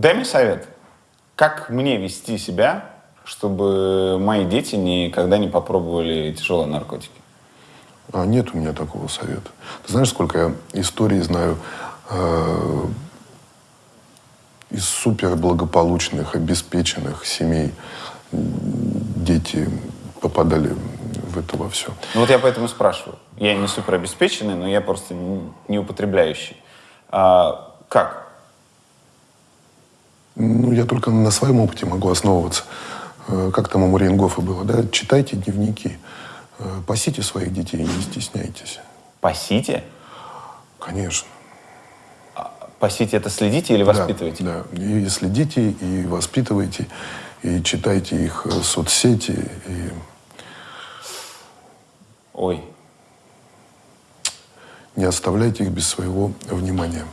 Дай мне совет. Как мне вести себя, чтобы мои дети никогда не попробовали тяжелые наркотики? А нет у меня такого совета. Ты знаешь, сколько я историй знаю э, из суперблагополучных, обеспеченных семей дети попадали в это во все. Ну вот я поэтому спрашиваю. Я не суперобеспеченный, но я просто не употребляющий. А, как? Ну, я только на своем опыте могу основываться. Э, как там у Мариенгофа было, да? Читайте дневники. Э, пасите своих детей, не стесняйтесь. Пасите? Конечно. А, пасите это следите или воспитываете? Да, да. И следите, и воспитывайте, и читайте их э, соцсети, и... Ой. Не оставляйте их без своего внимания.